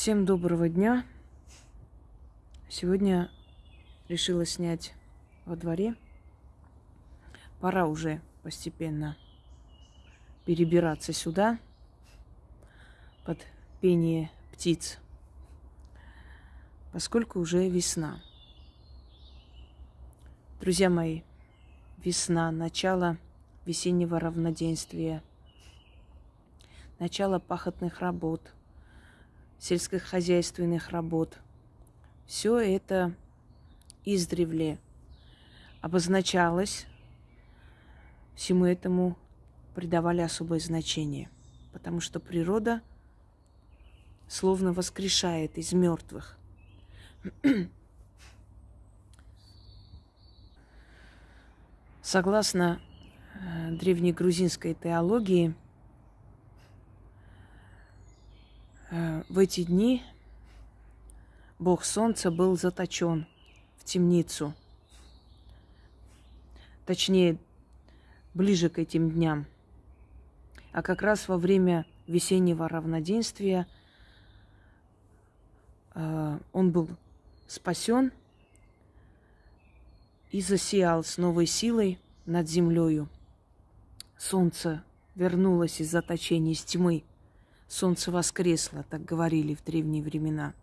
Всем доброго дня. Сегодня решила снять во дворе. Пора уже постепенно перебираться сюда под пение птиц, поскольку уже весна. Друзья мои, весна, начало весеннего равноденствия, начало пахотных работ – сельскохозяйственных работ. Все это издревле обозначалось, всему этому придавали особое значение, потому что природа словно воскрешает из мертвых. Согласно э, древней грузинской теологии, Э, в эти дни Бог Солнца был заточен в темницу. Точнее, ближе к этим дням. А как раз во время весеннего равноденствия э, он был спасен и засиял с новой силой над землею. Солнце вернулось из заточения, из тьмы – Солнце воскресло, так говорили в древние времена.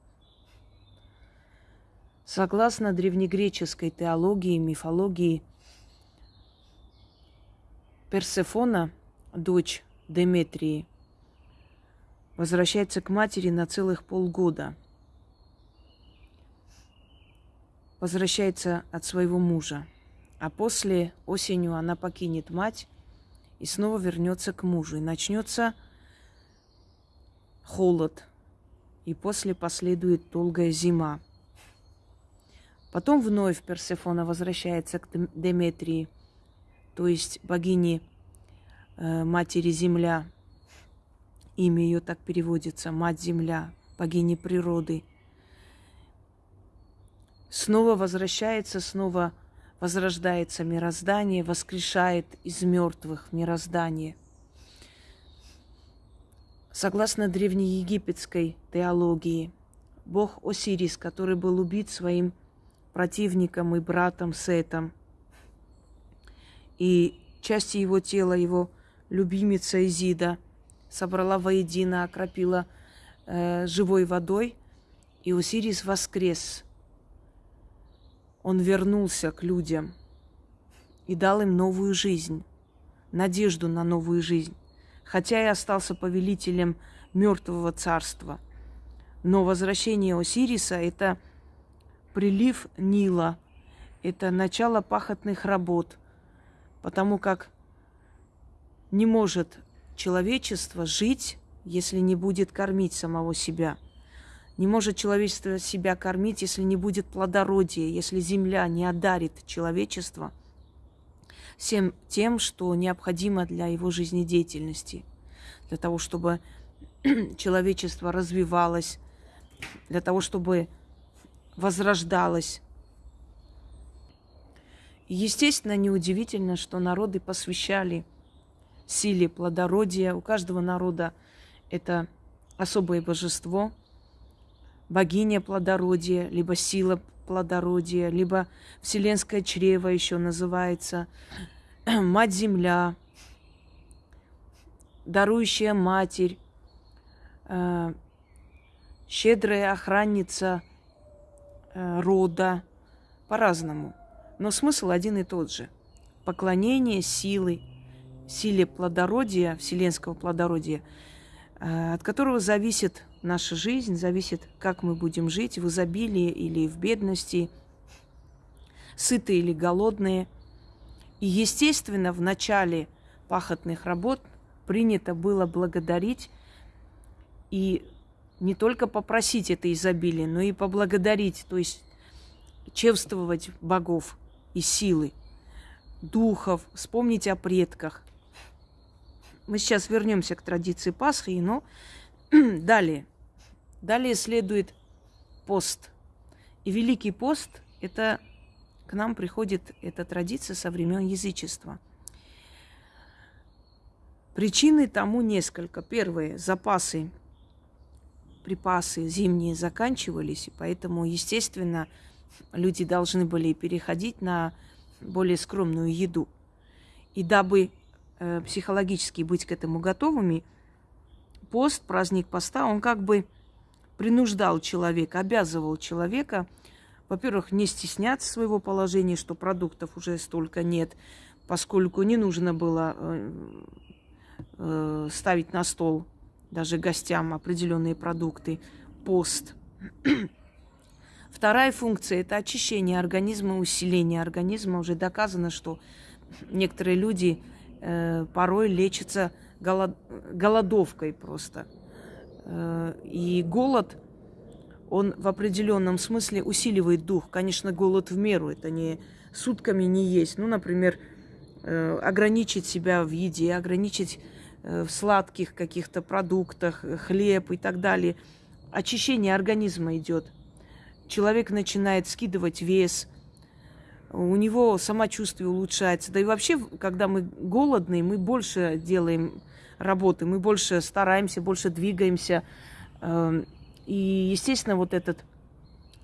Согласно древнегреческой теологии и мифологии, Персефона, дочь Деметрии, возвращается к матери на целых полгода. Возвращается от своего мужа. А после осенью она покинет мать и снова вернется к мужу. И начнется холод, и после последует долгая зима. Потом вновь Персефона возвращается к Деметрии, то есть богине э, Матери Земля. Имя ее так переводится, Мать Земля, богини природы. Снова возвращается, снова возрождается мироздание, воскрешает из мертвых мироздание – Согласно древнеегипетской теологии, бог Осирис, который был убит своим противником и братом Сетом, и части его тела, его любимица Изида, собрала воедино, окропила э, живой водой, и Осирис воскрес. Он вернулся к людям и дал им новую жизнь, надежду на новую жизнь хотя и остался повелителем мертвого царства. Но возвращение Осириса – это прилив Нила, это начало пахотных работ, потому как не может человечество жить, если не будет кормить самого себя. Не может человечество себя кормить, если не будет плодородия, если земля не одарит человечество – всем тем, что необходимо для его жизнедеятельности, для того, чтобы человечество развивалось, для того, чтобы возрождалось. Естественно, неудивительно, что народы посвящали силе плодородия. У каждого народа это особое божество, богиня плодородия, либо сила плодородия, либо вселенское чрево еще называется, мать земля, дарующая матерь, э, щедрая охранница э, рода, по-разному. Но смысл один и тот же. Поклонение силы, силе плодородия, вселенского плодородия, э, от которого зависит наша жизнь, зависит, как мы будем жить, в изобилии или в бедности, сытые или голодные. И, естественно, в начале пахотных работ принято было благодарить и не только попросить это изобилие, но и поблагодарить, то есть чевствовать богов и силы, духов, вспомнить о предках. Мы сейчас вернемся к традиции Пасхи, но далее – Далее следует пост. И Великий пост – это к нам приходит эта традиция со времен язычества. Причины тому несколько. Первое – запасы припасы зимние заканчивались, и поэтому, естественно, люди должны были переходить на более скромную еду. И дабы э, психологически быть к этому готовыми, пост, праздник поста, он как бы принуждал человека, обязывал человека, во-первых, не стесняться своего положения, что продуктов уже столько нет, поскольку не нужно было э, э, ставить на стол даже гостям определенные продукты, пост. Вторая функция – это очищение организма, усиление организма. Уже доказано, что некоторые люди э, порой лечатся голод, голодовкой просто. Э, и голод, он в определенном смысле усиливает дух. Конечно, голод в меру, это не сутками не есть. Ну, например, э, ограничить себя в еде, ограничить э, в сладких каких-то продуктах, хлеб и так далее. Очищение организма идет. Человек начинает скидывать вес, у него самочувствие улучшается. Да и вообще, когда мы голодные, мы больше делаем работы, мы больше стараемся, больше двигаемся. Эм, и, естественно, вот этот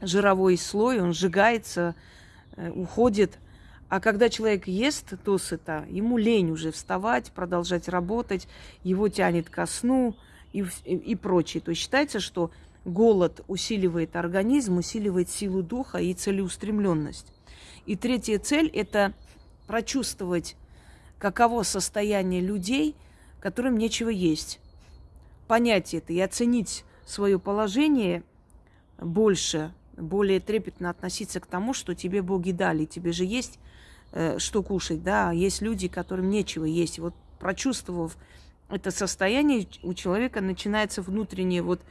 жировой слой, он сжигается, э, уходит. А когда человек ест досыта, ему лень уже вставать, продолжать работать, его тянет ко сну и, и, и прочее. То есть считается, что голод усиливает организм, усиливает силу духа и целеустремленность. И третья цель – это прочувствовать, каково состояние людей, которым нечего есть. Понять это и оценить свое положение больше, более трепетно относиться к тому, что тебе боги дали. Тебе же есть э, что кушать, да, есть люди, которым нечего есть. вот прочувствовав это состояние, у человека начинается внутреннее вот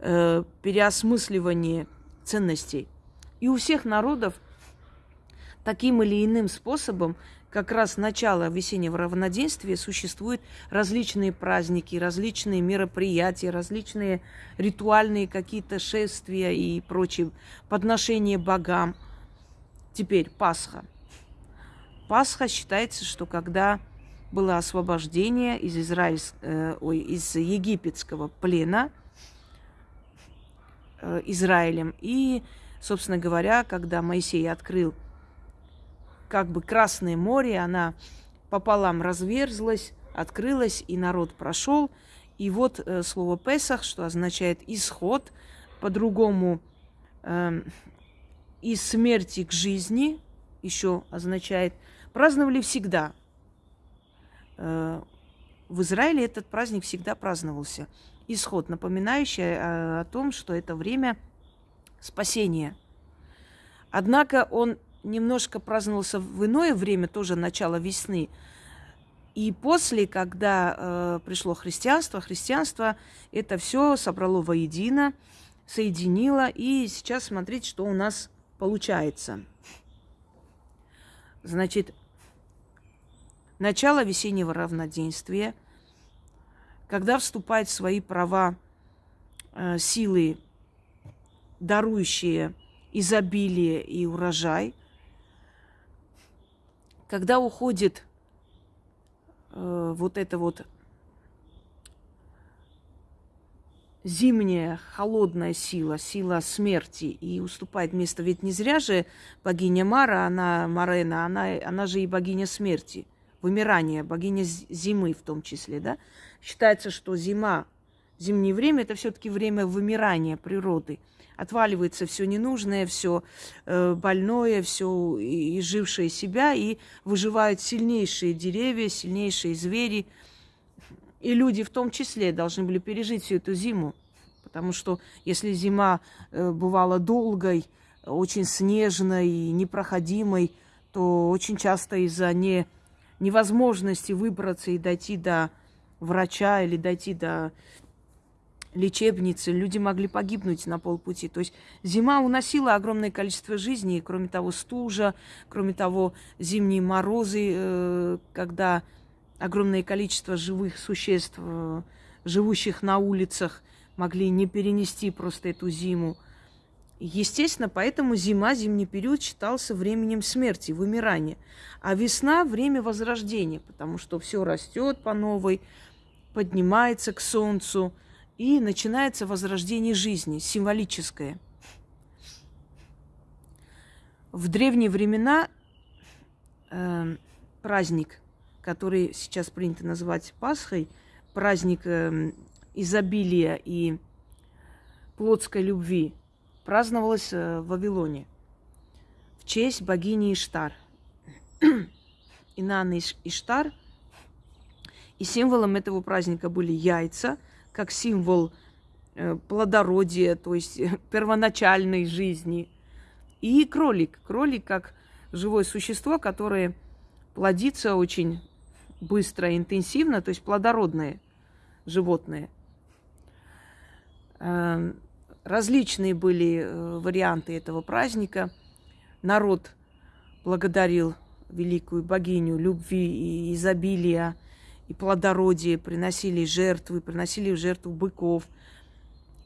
э, переосмысливание ценностей. И у всех народов таким или иным способом как раз начало весеннего равноденствия существуют различные праздники, различные мероприятия, различные ритуальные какие-то шествия и прочие подношения богам. Теперь Пасха. Пасха считается, что когда было освобождение из, Израиль, э, ой, из египетского плена э, Израилем. И, собственно говоря, когда Моисей открыл как бы Красное море, она пополам разверзлась, открылась, и народ прошел. И вот э, слово Песах, что означает исход, по-другому э, из смерти к жизни, еще означает, праздновали всегда. Э, в Израиле этот праздник всегда праздновался. Исход, напоминающий о, о том, что это время спасения. Однако он немножко праздновался в иное время, тоже начало весны. И после, когда э, пришло христианство, христианство это все собрало воедино, соединило. И сейчас смотрите, что у нас получается. Значит, начало весеннего равноденствия, когда вступают в свои права э, силы, дарующие изобилие и урожай – когда уходит э, вот эта вот зимняя холодная сила, сила смерти, и уступает место. Ведь не зря же богиня Мара, она Марена, она, она же и богиня смерти, вымирания, богиня зимы в том числе, да? Считается, что зима, зимнее время – это все-таки время вымирания природы – отваливается все ненужное, все э, больное, все изжившее себя, и выживают сильнейшие деревья, сильнейшие звери. И люди в том числе должны были пережить всю эту зиму. Потому что если зима э, бывала долгой, очень снежной, непроходимой, то очень часто из-за не, невозможности выбраться и дойти до врача или дойти до лечебницы, люди могли погибнуть на полпути. То есть зима уносила огромное количество жизней, кроме того, стужа, кроме того, зимние морозы, э, когда огромное количество живых существ, э, живущих на улицах, могли не перенести просто эту зиму. Естественно, поэтому зима, зимний период считался временем смерти, вымирания. А весна – время возрождения, потому что все растет по новой, поднимается к солнцу – и начинается возрождение жизни, символическое. В древние времена э, праздник, который сейчас принято называть Пасхой, праздник э, изобилия и плотской любви, праздновалось э, в Вавилоне в честь богини Иштар. Инанна Иштар. И символом этого праздника были яйца, как символ э, плодородия, то есть первоначальной жизни. И кролик. Кролик как живое существо, которое плодится очень быстро интенсивно, то есть плодородное животное. Эм, различные были э, варианты этого праздника. Народ благодарил великую богиню любви и изобилия и плодородия, приносили жертвы, приносили в жертву быков.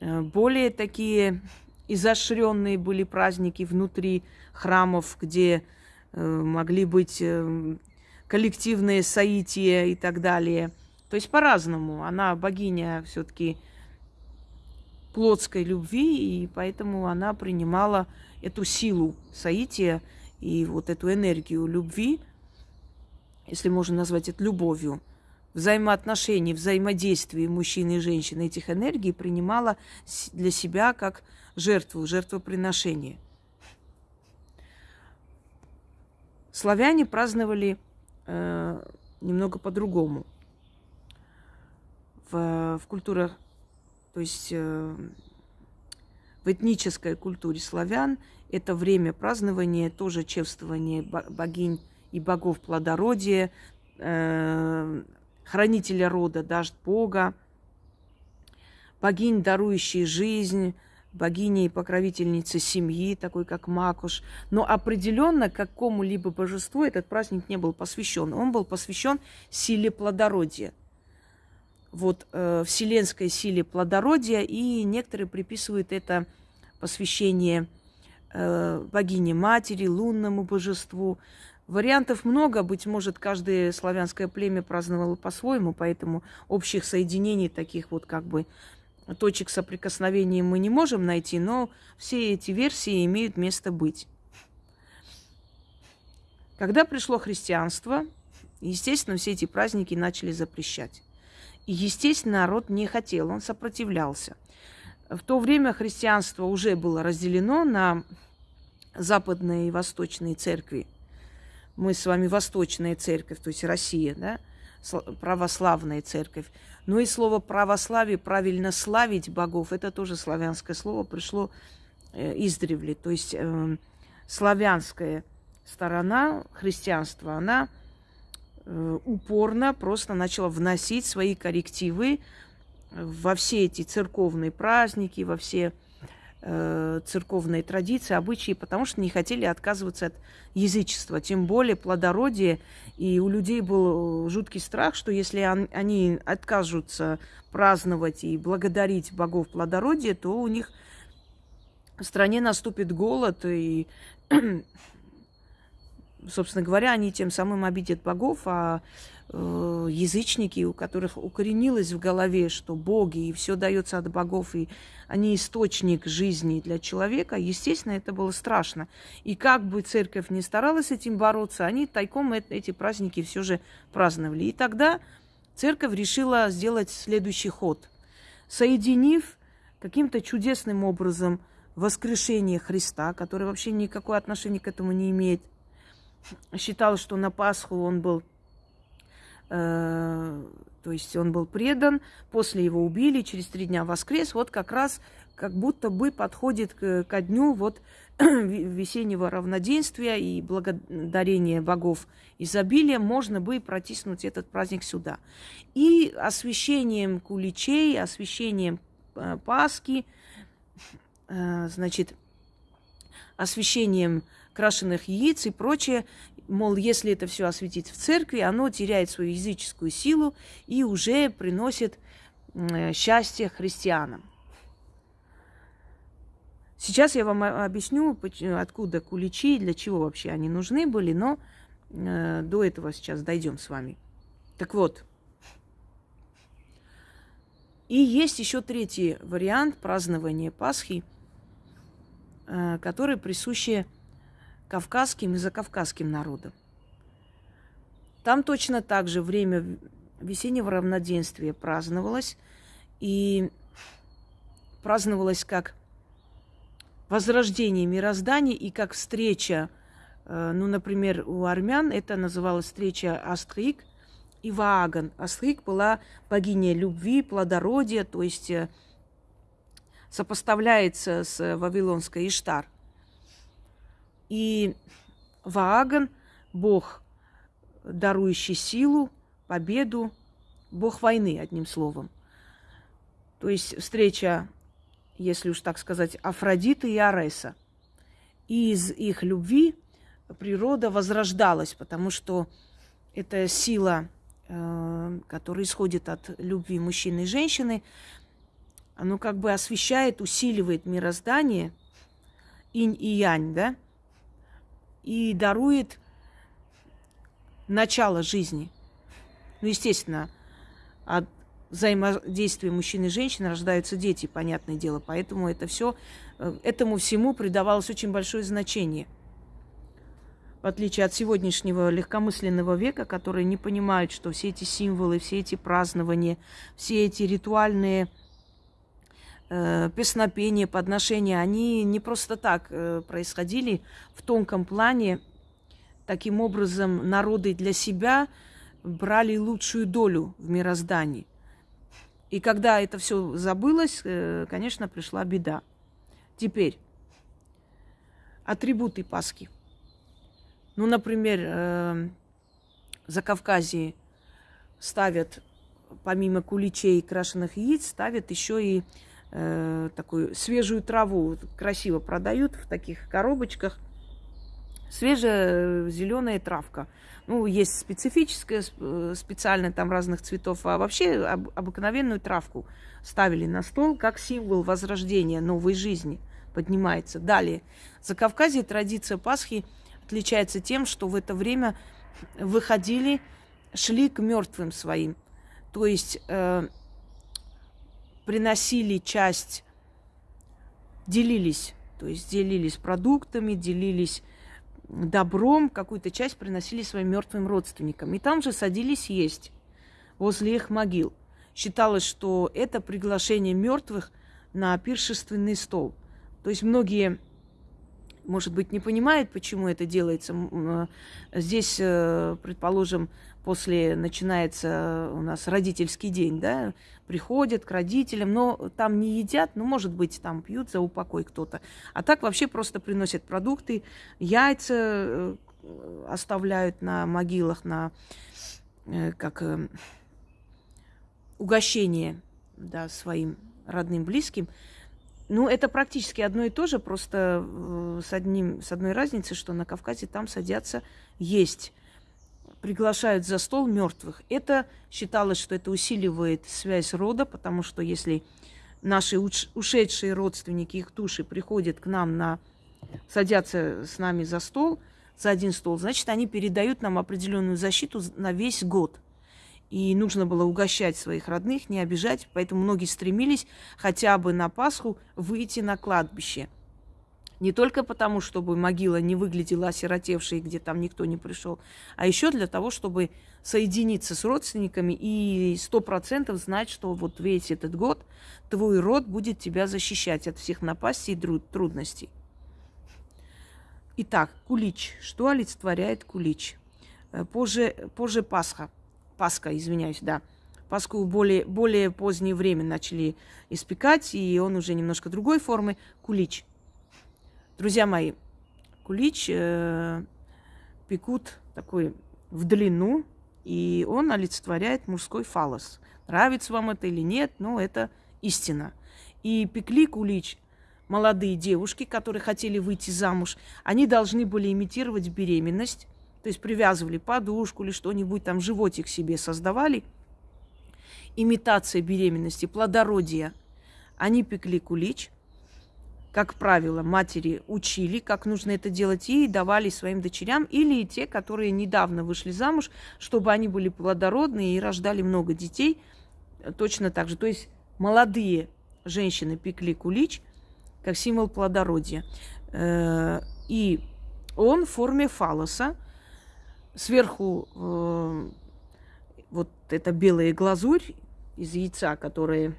Э, более такие изощренные были праздники внутри храмов, где э, могли быть коллективные соития и так далее. То есть по-разному. Она богиня все-таки плотской любви, и поэтому она принимала эту силу соития и вот эту энергию любви, если можно назвать это любовью, взаимоотношений, взаимодействия мужчины и женщины этих энергий принимала для себя как жертву, жертвоприношение. Славяне праздновали э, немного по-другому. В, в культурах то есть э, в этнической культуре славян это время празднования, тоже чествование богинь и богов плодородия, э, хранителя рода, дождь Бога, богинь, дарующие жизнь, богини и покровительницы семьи, такой как Макуш. Но определенно какому-либо божеству этот праздник не был посвящен. Он был посвящен силе плодородия вот, э, вселенской силе плодородия, и некоторые приписывают это посвящение э, богине матери, лунному божеству. Вариантов много, быть может, каждое славянское племя праздновало по-своему, поэтому общих соединений, таких вот как бы точек соприкосновения мы не можем найти, но все эти версии имеют место быть. Когда пришло христианство, естественно, все эти праздники начали запрещать. И, естественно, народ не хотел, он сопротивлялся. В то время христианство уже было разделено на западные и восточные церкви. Мы с вами восточная церковь, то есть Россия, да, православная церковь. Но и слово православие, правильно славить богов, это тоже славянское слово, пришло э, издревле. То есть э, славянская сторона христианства, она Э, упорно просто начала вносить свои коррективы во все эти церковные праздники, во все церковные традиции, обычаи, потому что не хотели отказываться от язычества, тем более плодородие. И у людей был жуткий страх, что если он, они откажутся праздновать и благодарить богов плодородия, то у них в стране наступит голод, и собственно говоря, они тем самым обидят богов, а э, язычники, у которых укоренилось в голове, что боги и все дается от богов, и они источник жизни для человека, естественно, это было страшно. И как бы церковь не старалась с этим бороться, они тайком эти праздники все же праздновали. И тогда церковь решила сделать следующий ход. Соединив каким-то чудесным образом воскрешение Христа, который вообще никакое отношение к этому не имеет, считал, что на Пасху он был, э, то есть он был предан, после его убили, через три дня воскрес, вот как раз как будто бы подходит к, ко дню вот весеннего равноденствия и благодарения богов изобилия, можно бы протиснуть этот праздник сюда. И освещением куличей, освещением э, Пасхи, э, значит, освещением крашеных яиц и прочее. Мол, если это все осветить в церкви, оно теряет свою языческую силу и уже приносит э, счастье христианам. Сейчас я вам объясню, откуда куличи, для чего вообще они нужны были, но э, до этого сейчас дойдем с вами. Так вот, И есть еще третий вариант празднования Пасхи, э, который присущи кавказским и закавказским народам. Там точно так же время весеннего равноденствия праздновалось. И праздновалось как возрождение мироздания и как встреча, э, ну, например, у армян это называлась встреча Астрик и Вааган. Астрик была богиня любви, плодородия, то есть э, сопоставляется с вавилонской Иштар. И Вааган – бог, дарующий силу, победу, бог войны, одним словом. То есть встреча, если уж так сказать, Афродиты и Ареса. И из их любви природа возрождалась, потому что это сила, э, которая исходит от любви мужчины и женщины, оно как бы освещает, усиливает мироздание, инь и янь, да, и дарует начало жизни – ну, естественно, от взаимодействия мужчины и женщины рождаются дети, понятное дело. Поэтому это все, э, этому всему придавалось очень большое значение. В отличие от сегодняшнего легкомысленного века, которые не понимают, что все эти символы, все эти празднования, все эти ритуальные песнопения, подношения, они не просто так э, происходили в тонком плане. Таким образом, народы для себя – брали лучшую долю в мироздании. И когда это все забылось, э, конечно, пришла беда. Теперь атрибуты Пасхи. Ну, например, э, за Кавказе ставят, помимо куличей и крашеных яиц, ставят еще и э, такую свежую траву. Красиво продают в таких коробочках. Свежая зеленая травка – ну, есть специфическая, э, специально там разных цветов, а вообще об, обыкновенную травку ставили на стол как символ возрождения новой жизни поднимается. Далее, за Кавказе традиция Пасхи отличается тем, что в это время выходили, шли к мертвым своим. То есть э, приносили часть, делились, то есть делились продуктами, делились добром какую-то часть приносили своим мертвым родственникам. И там же садились есть возле их могил. Считалось, что это приглашение мертвых на пиршественный стол. То есть многие, может быть, не понимают, почему это делается. Э, здесь, э, предположим, после начинается у нас родительский день, да, приходят к родителям, но там не едят, ну, может быть, там пьют за упокой кто-то. А так вообще просто приносят продукты, яйца э, оставляют на могилах, на э, как э, угощение да, своим родным, близким. Ну, это практически одно и то же, просто с, одним, с одной разницей, что на Кавказе там садятся есть приглашают за стол мертвых. Это считалось, что это усиливает связь рода, потому что если наши ушедшие родственники, их души приходят к нам на садятся с нами за стол, за один стол, значит, они передают нам определенную защиту на весь год. И нужно было угощать своих родных, не обижать, поэтому многие стремились хотя бы на Пасху выйти на кладбище – не только потому, чтобы могила не выглядела осиротевшей, где там никто не пришел, а еще для того, чтобы соединиться с родственниками и сто процентов знать, что вот весь этот год твой род будет тебя защищать от всех напастей и трудностей. Итак, кулич. Что олицетворяет кулич? Э, позже, позже Пасха. Пасха, извиняюсь, да. Пасху более, более позднее время начали испекать, и он уже немножко другой формы. Кулич – Друзья мои, кулич э, пекут такой в длину, и он олицетворяет мужской фалос. Нравится вам это или нет, но это истина. И пекли кулич молодые девушки, которые хотели выйти замуж. Они должны были имитировать беременность, то есть привязывали подушку или что-нибудь там, животик себе создавали. Имитация беременности, плодородия. Они пекли кулич – как правило, матери учили, как нужно это делать, и давали своим дочерям, или те, которые недавно вышли замуж, чтобы они были плодородные и рождали много детей, точно так же. То есть молодые женщины пекли кулич как символ плодородия. Э, и он в форме фалоса. Сверху э, вот эта белая глазурь из яйца, которая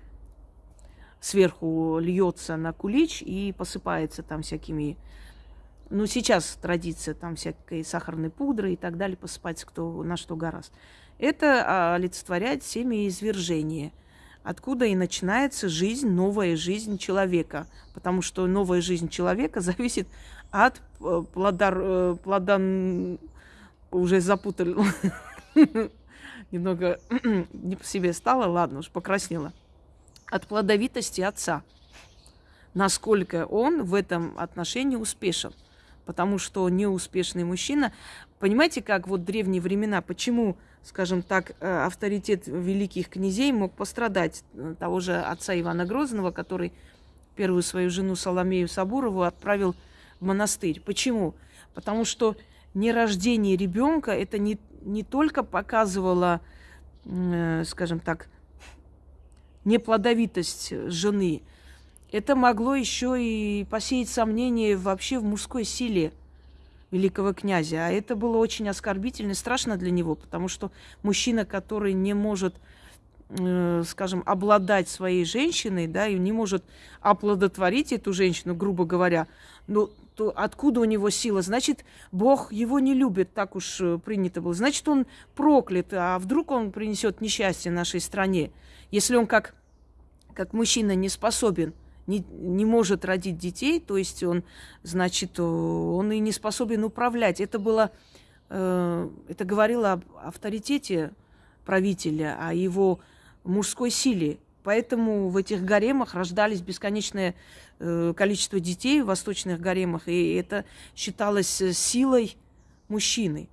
сверху льется на кулич и посыпается там всякими... Ну, сейчас традиция там всякой сахарной пудры и так далее, посыпать кто на что гораст. Это олицетворяет семяизвержение, откуда и начинается жизнь, новая жизнь человека. Потому что новая жизнь человека зависит от э, плодар, э, плодан... Уже запутали. Немного не по себе стало, ладно, уж покраснела от плодовитости отца. Насколько он в этом отношении успешен. Потому что неуспешный мужчина... Понимаете, как вот древние времена, почему, скажем так, э, авторитет великих князей мог пострадать э, того же отца Ивана Грозного, который первую свою жену Соломею Сабурову отправил в монастырь. Почему? Потому что нерождение ребенка это не, не только показывало, э, скажем так, неплодовитость жены, это могло еще и посеять сомнения вообще в мужской силе великого князя. А это было очень оскорбительно и страшно для него, потому что мужчина, который не может, э, скажем, обладать своей женщиной, да, и не может оплодотворить эту женщину, грубо говоря, ну, то откуда у него сила? Значит, Бог его не любит, так уж э, принято было. Значит, он проклят, а вдруг он принесет несчастье нашей стране? Если он как, как мужчина не способен, не, не может родить детей, то есть он, значит, он и не способен управлять. Это было, э, это говорило об авторитете правителя, о его мужской силе. Поэтому в этих гаремах рождались бесконечное э, количество детей в восточных гаремах, и это считалось э, силой мужчины.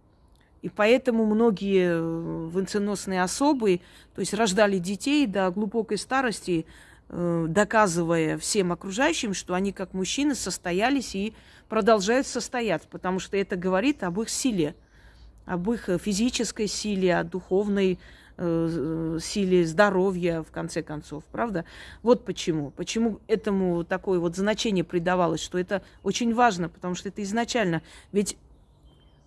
И поэтому многие э, венценосные особы, то есть рождали детей до глубокой старости, э, доказывая всем окружающим, что они как мужчины состоялись и продолжают состояться, потому что это говорит об их силе, об их физической силе, о духовной э, силе здоровья, в конце концов, правда? Вот почему. Почему этому такое вот значение придавалось, что это очень важно, потому что это изначально. Ведь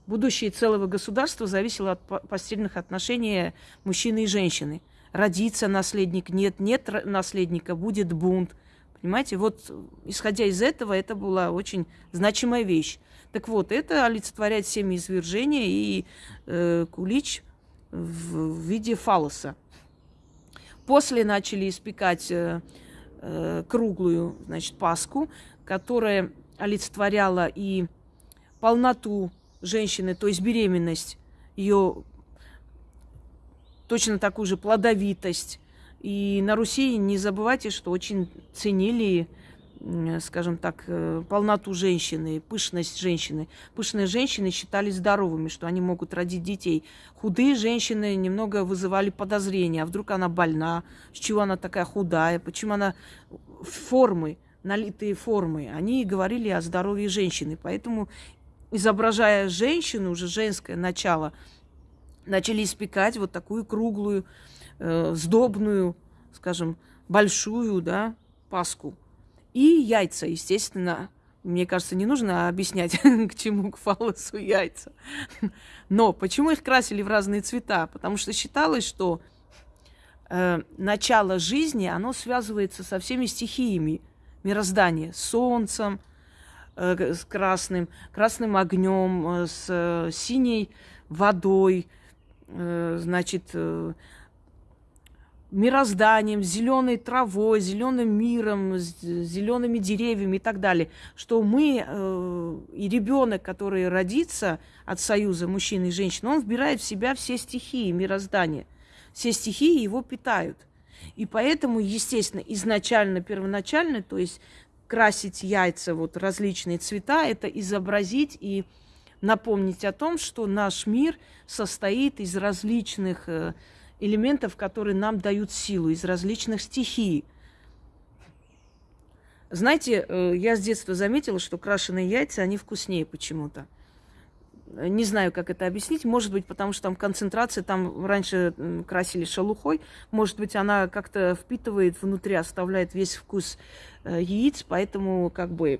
Будущее целого государства зависело от постельных отношений мужчины и женщины. Родится наследник, нет, нет наследника, будет бунт. Понимаете, вот исходя из этого, это была очень значимая вещь. Так вот, это олицетворяет семяизвержение и э, кулич в виде фалоса. После начали испекать э, э, круглую, значит, паску, которая олицетворяла и полноту женщины, то есть беременность, ее точно такую же плодовитость. И на Руси не забывайте, что очень ценили, скажем так, э, полноту женщины, пышность женщины. Пышные женщины считались здоровыми, что они могут родить детей. Худые женщины немного вызывали подозрения. А вдруг она больна? С чего она такая худая? Почему она формы, налитые формы? Они говорили о здоровье женщины. Поэтому изображая женщину, уже женское начало, начали испекать вот такую круглую, э, сдобную, скажем, большую, да, паску. И яйца, естественно, мне кажется, не нужно объяснять, к чему к фалосу яйца. Но почему их красили в разные цвета? Потому что считалось, что э, начало жизни, оно связывается со всеми стихиями мироздания, с солнцем, с красным, красным огнем, э, с э, синей водой, значит, мирозданием, зеленой травой, зеленым миром, зелеными деревьями и так далее, что мы э, и ребенок, который родится от союза мужчины и женщины, он вбирает в себя все стихии мироздания, все стихии его питают. И поэтому, естественно, изначально, первоначально, то есть красить яйца вот различные цвета, это изобразить и напомнить о том, что наш мир состоит из различных э, элементов, которые нам дают силу, из различных стихий. Знаете, э, я с детства заметила, что крашеные яйца, они вкуснее почему-то. Не знаю, как это объяснить. Может быть, потому что там концентрация, там раньше красили шелухой. Может быть, она как-то впитывает внутри, оставляет весь вкус э, яиц, поэтому как бы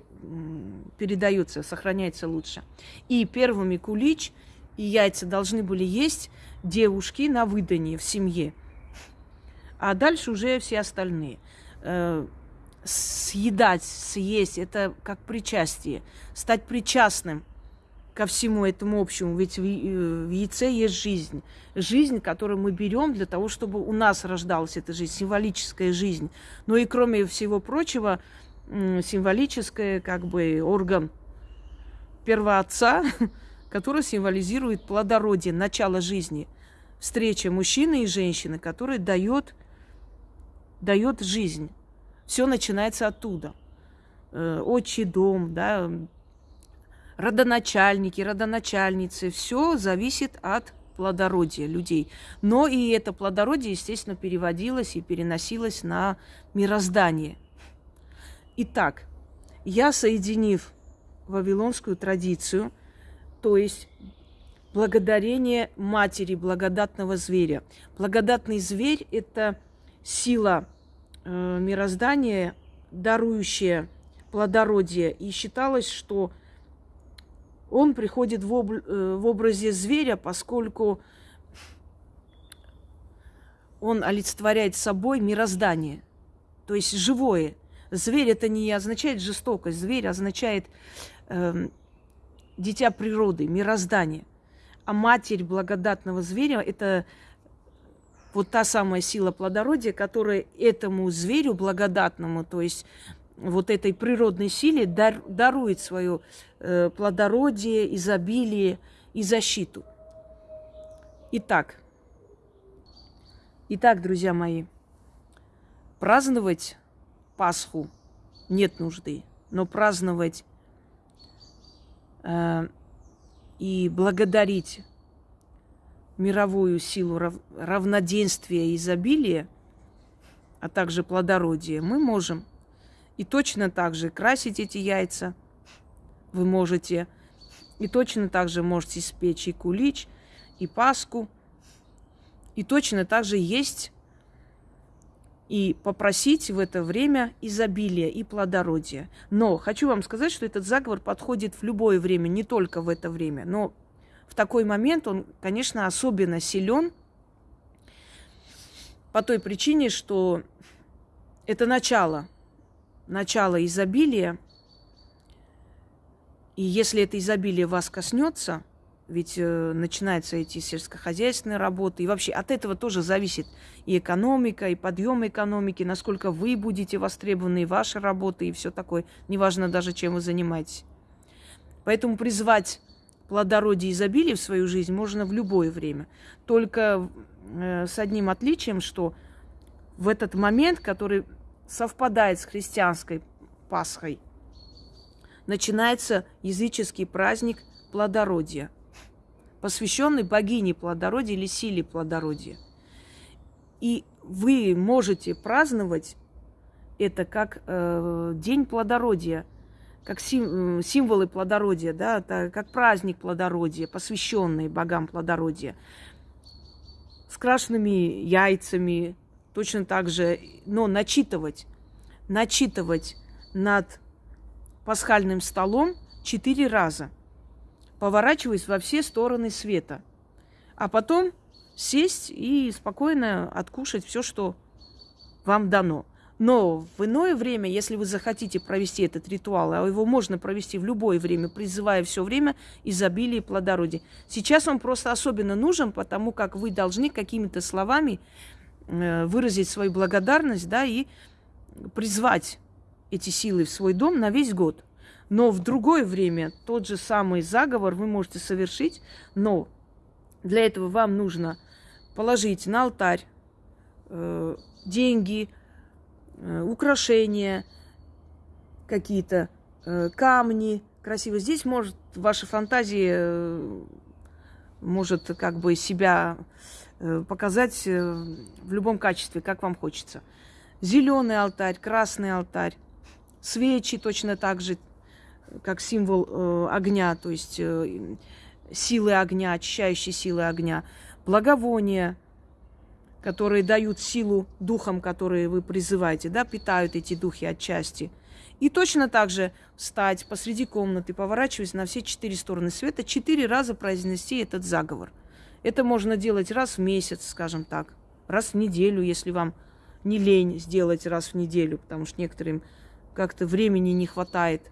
передается, сохраняется лучше. И первыми кулич и яйца должны были есть девушки на выдании в семье. А дальше уже все остальные. Э, съедать, съесть, это как причастие. Стать причастным ко всему этому общему. Ведь в, э, в яйце есть жизнь. Жизнь, которую мы берем для того, чтобы у нас рождалась эта жизнь, символическая жизнь. Но и кроме всего прочего, символическая как бы орган первоотца, который символизирует плодородие, начало жизни. Встреча мужчины и женщины, который дает, дает жизнь. Все начинается оттуда. Э, отчий дом, да, родоначальники, родоначальницы, все зависит от плодородия людей. Но и это плодородие, естественно, переводилось и переносилось на мироздание. Итак, я, соединив вавилонскую традицию, то есть благодарение матери благодатного зверя. Благодатный зверь – это сила э, мироздания, дарующая плодородие. И считалось, что – он приходит в, об, э, в образе зверя, поскольку он олицетворяет собой мироздание, то есть живое. Зверь это не означает жестокость, зверь означает э, дитя природы, мироздание. А матерь благодатного зверя это вот та самая сила плодородия, которая этому зверю благодатному, то есть вот этой природной силе дар, дарует свое э, плодородие, изобилие и защиту. Итак, итак, друзья мои, праздновать Пасху нет нужды, но праздновать э, и благодарить мировую силу рав, равноденствия и изобилия, а также плодородия мы можем – и точно так же красить эти яйца вы можете. И точно так же можете испечь и кулич, и паску. И точно так же есть и попросить в это время изобилия и плодородия. Но хочу вам сказать, что этот заговор подходит в любое время, не только в это время. Но в такой момент он, конечно, особенно силен по той причине, что это начало начало изобилия, и если это изобилие вас коснется, ведь э, начинаются эти сельскохозяйственные работы, и вообще от этого тоже зависит и экономика, и подъем экономики, насколько вы будете востребованы, и ваша работа, и все такое, неважно даже, чем вы занимаетесь. Поэтому призвать плодородие и изобилие в свою жизнь можно в любое время. Только э, с одним отличием, что в этот момент, который совпадает с христианской Пасхой, начинается языческий праздник плодородия, посвященный богине плодородия или силе плодородия. И вы можете праздновать это как э, день плодородия, как сим, э, символы плодородия, да, это как праздник плодородия, посвященный богам плодородия, с крашенными яйцами, точно так же, но начитывать, начитывать над пасхальным столом четыре раза, поворачиваясь во все стороны света, а потом сесть и спокойно откушать все, что вам дано. Но в иное время, если вы захотите провести этот ритуал, а его можно провести в любое время, призывая все время изобилие и плодородие. Сейчас он просто особенно нужен, потому как вы должны какими-то словами выразить свою благодарность, да, и призвать эти силы в свой дом на весь год. Но в другое время тот же самый заговор вы можете совершить, но для этого вам нужно положить на алтарь э, деньги, э, украшения, какие-то э, камни красивые. Здесь может ваша фантазия э, может как бы себя Э, показать э, в любом качестве, как вам хочется. Зеленый алтарь, красный алтарь, свечи точно так же, как символ э, огня, то есть силы огня, очищающие силы огня, благовония, которые дают силу духам, которые вы призываете, да, питают эти духи отчасти. И точно так же встать посреди комнаты, поворачиваясь на все четыре стороны света, четыре раза произнести этот заговор. Это можно делать раз в месяц, скажем так, раз в неделю, если вам не лень сделать раз в неделю, потому что некоторым как-то времени не хватает.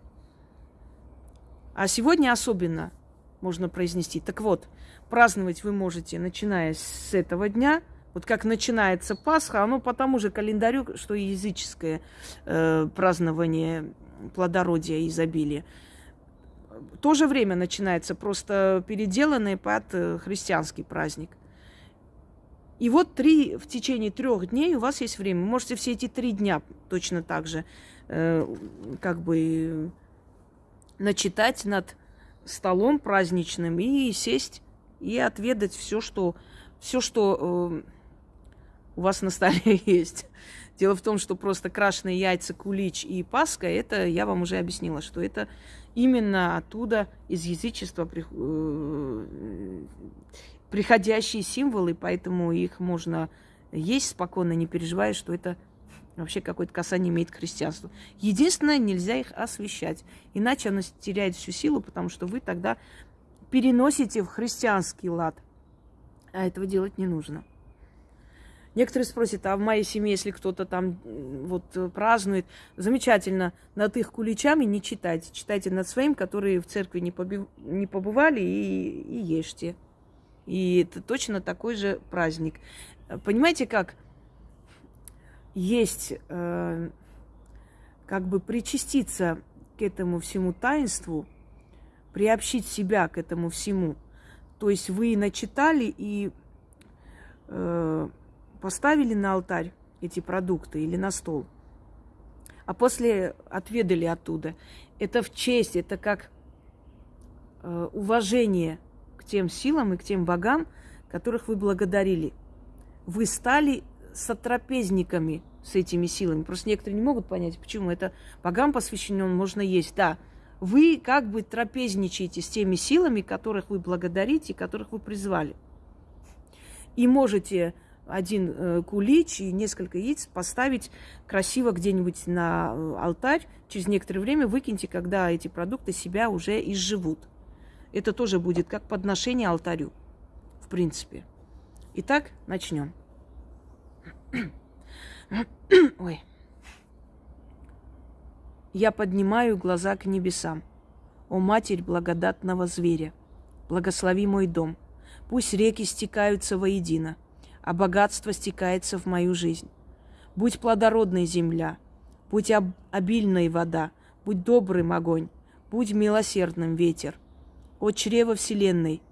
А сегодня особенно можно произнести. Так вот, праздновать вы можете, начиная с этого дня – вот как начинается Пасха, оно по тому же календарю, что и языческое э, празднование плодородия и изобилия. То же время начинается, просто переделанный под э, христианский праздник. И вот три, в течение трех дней у вас есть время. Можете все эти три дня точно так же э, как бы начитать над столом праздничным и сесть и отведать все, что, все, что э, у вас на столе есть. Дело в том, что просто крашеные яйца, кулич и паска, это я вам уже объяснила, что это именно оттуда из язычества э, приходящие символы, поэтому их можно есть спокойно, не переживая, что это вообще какое-то касание имеет к христианству. Единственное, нельзя их освещать, иначе оно теряет всю силу, потому что вы тогда переносите в христианский лад, а этого делать не нужно. Некоторые спросят, а в моей семье, если кто-то там вот э, празднует, замечательно, над их куличами не читайте. Читайте над своим, которые в церкви не, побив... не побывали, и, и ешьте. И это точно такой же праздник. Понимаете, как есть э, как бы причаститься к этому всему таинству, приобщить себя к этому всему. То есть вы начитали и э, поставили на алтарь эти продукты или на стол, а после отведали оттуда. Это в честь, это как э, уважение к тем силам и к тем богам, которых вы благодарили. Вы стали сотрапезниками с этими силами. Просто некоторые не могут понять, почему это богам посвящено, можно есть. Да, вы как бы трапезничаете с теми силами, которых вы благодарите, которых вы призвали. И можете один э, кулич и несколько яиц поставить красиво где-нибудь на э, алтарь. Через некоторое время выкиньте, когда эти продукты себя уже изживут. Это тоже будет как подношение алтарю, в принципе. Итак, начнем. Ой. Я поднимаю глаза к небесам. О, Матерь благодатного зверя, благослови мой дом. Пусть реки стекаются воедино – а богатство стекается в мою жизнь. Будь плодородной земля, будь об- обильной вода, будь добрым огонь, будь милосердным ветер. О чрево вселенной,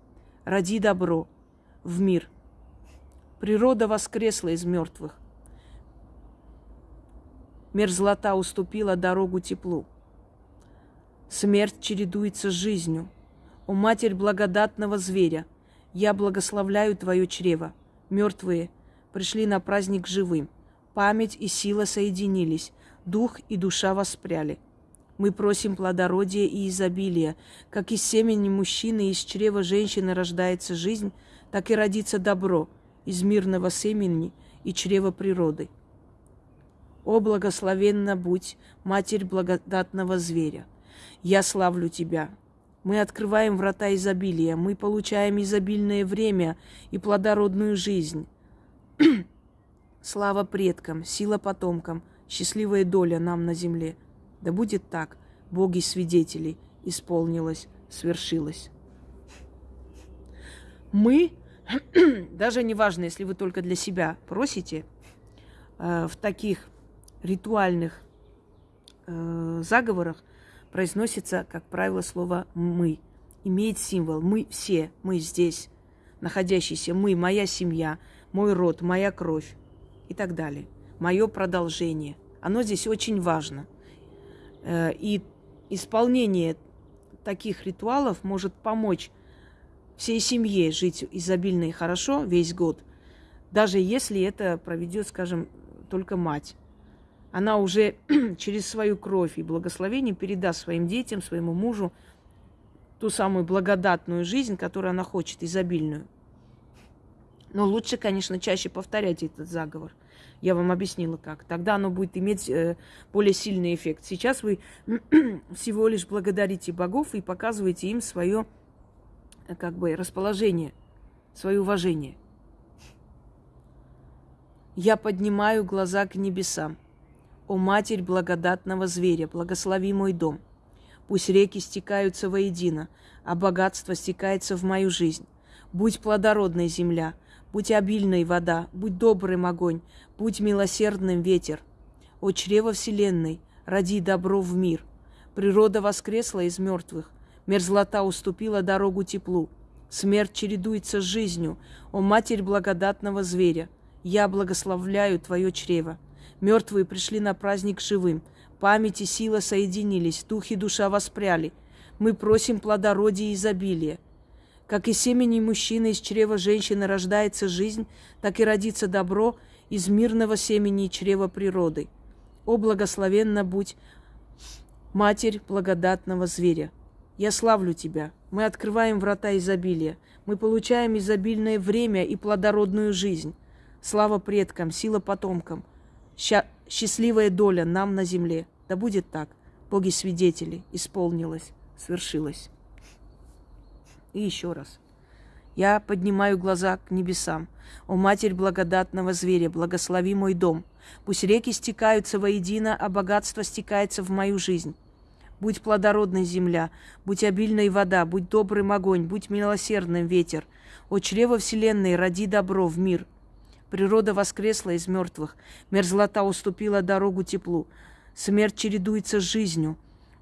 роди добро в мир. Природа воскресла из мертвых. Мерзлота уступила дорогу теплу. Смерть чередуется с жизнью. О Матерь благодатного зверя, я благословляю Твое чрево мертвые пришли на праздник живым. Память и сила соединились, дух и душа воспряли. Мы просим плодородия и изобилия. Как из семени мужчины и из чрева женщины рождается жизнь, так и родится добро из мирного семени и чрева природы. О, благословенна будь, Матерь благодатного зверя! Я славлю Тебя, мы открываем врата изобилия, мы получаем изобильное время и плодородную жизнь. Слава предкам, сила потомкам, счастливая доля нам на земле. Да будет так, боги свидетелей, исполнилось, свершилось. Мы, даже неважно, если вы только для себя просите, э, в таких ритуальных э, заговорах произносится, как правило, слово «мы». Имеет символ «мы все», «мы здесь», находящиеся «мы», «моя семья», «мой род», «моя кровь» и так далее. Мое продолжение. Оно здесь очень важно. Э, и исполнение таких ритуалов может помочь всей семье жить изобильно и хорошо весь год, даже если это проведет, скажем, только мать она уже через свою кровь и благословение передаст своим детям, своему мужу ту самую благодатную жизнь, которую она хочет, изобильную. Но лучше, конечно, чаще повторять этот заговор. Я вам объяснила как. Тогда оно будет иметь э, более сильный эффект. Сейчас вы всего лишь благодарите богов и показываете им свое э, как бы расположение, свое уважение. Я поднимаю глаза к небесам. О Матерь благодатного зверя, благослови мой дом. Пусть реки стекаются воедино, а богатство стекается в мою жизнь. Будь плодородной земля, будь обильной вода, будь добрым огонь, будь милосердным ветер. О чрево вселенной, роди добро в мир. Природа воскресла из мертвых, мерзлота уступила дорогу теплу. Смерть чередуется с жизнью, о Матерь благодатного зверя. Я благословляю твое чрево. Мертвые пришли на праздник живым. Память и сила соединились, дух и душа воспряли. Мы просим плодородия и изобилия. Как и семени мужчины из чрева женщины рождается жизнь, так и родится добро из мирного семени чрева природы. О, благословенна будь, Матерь благодатного зверя! Я славлю Тебя. Мы открываем врата изобилия. Мы получаем изобильное время и плодородную жизнь. Слава предкам, сила потомкам счастливая доля нам на земле. Да будет так. Боги свидетели, исполнилось, свершилось. И еще раз. Я поднимаю глаза к небесам. О, Матерь благодатного зверя, благослови мой дом. Пусть реки стекаются воедино, а богатство стекается в мою жизнь. Будь плодородной земля, будь обильной вода, будь добрым огонь, будь милосердным ветер. О, чрево вселенной, роди добро в мир – Природа воскресла из мертвых, мерзлота уступила дорогу теплу. Смерть чередуется с жизнью.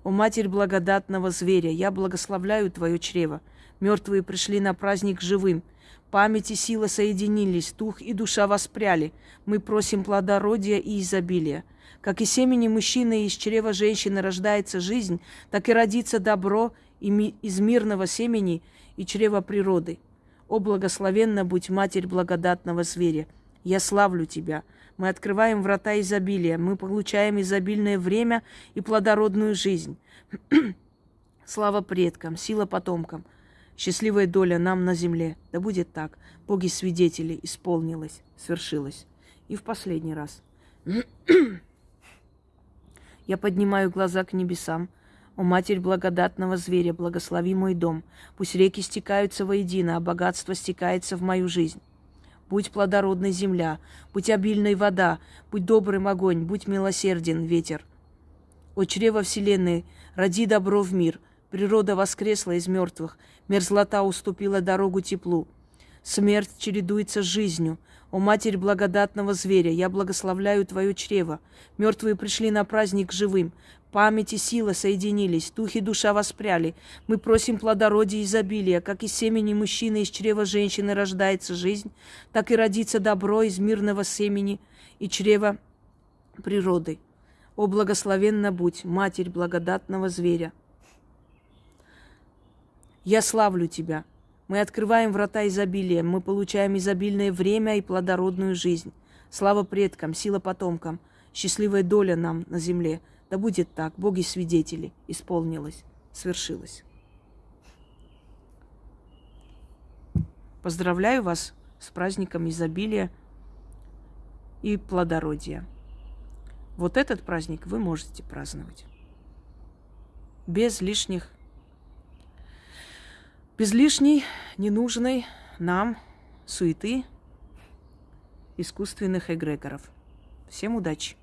О, Матерь благодатного зверя, я благословляю Твое чрево. Мертвые пришли на праздник живым. Память и сила соединились, дух и душа воспряли. Мы просим плодородия и изобилия. Как и семени мужчины из чрева женщины рождается жизнь, так и родится добро из мирного семени и чрева природы. О, благословенна будь Матерь благодатного зверя! Я славлю Тебя. Мы открываем врата изобилия. Мы получаем изобильное время и плодородную жизнь. Слава предкам, сила потомкам. Счастливая доля нам на земле. Да будет так. Боги свидетели, исполнилось, свершилось. И в последний раз. Я поднимаю глаза к небесам. О, Матерь благодатного зверя, благослови мой дом. Пусть реки стекаются воедино, а богатство стекается в мою жизнь. Будь плодородной земля, будь обильной вода, будь добрым огонь, будь милосерден ветер. О чрево вселенной, роди добро в мир. Природа воскресла из мертвых, мерзлота уступила дорогу теплу. Смерть чередуется с жизнью. О Матерь благодатного зверя, я благословляю Твое чрево. Мертвые пришли на праздник живым. Память и сила соединились, дух и душа воспряли. Мы просим плодородия и изобилия, как из семени мужчины из чрева женщины рождается жизнь, так и родится добро из мирного семени и чрева природы. О, благословенна будь, Матерь благодатного зверя! Я славлю Тебя. Мы открываем врата изобилия, мы получаем изобильное время и плодородную жизнь. Слава предкам, сила потомкам, счастливая доля нам на земле – да будет так, боги свидетели, исполнилось, свершилось. Поздравляю вас с праздником изобилия и плодородия. Вот этот праздник вы можете праздновать. Без лишних, без лишней, ненужной нам суеты искусственных эгрегоров. Всем удачи!